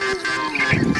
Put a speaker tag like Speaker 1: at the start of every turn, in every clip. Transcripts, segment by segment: Speaker 1: Thank you.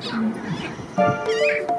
Speaker 1: よし。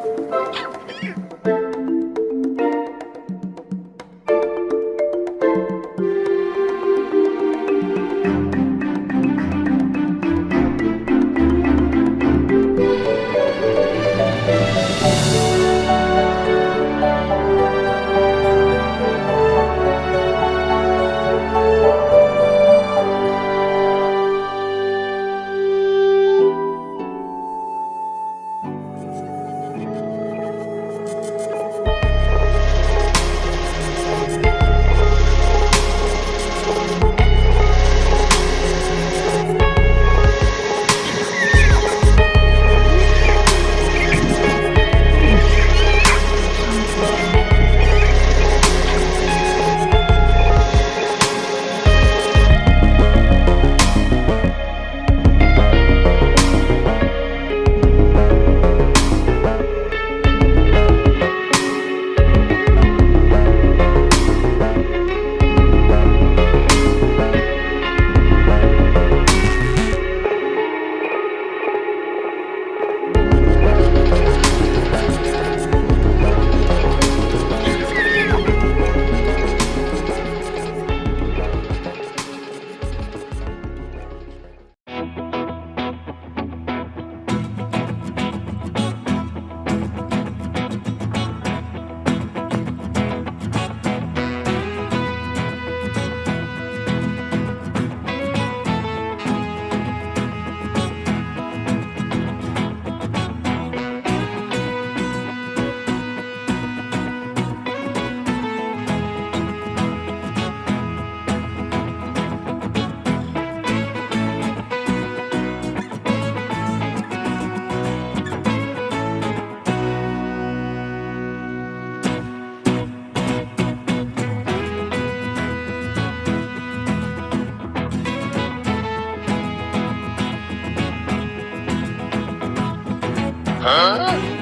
Speaker 1: Huh?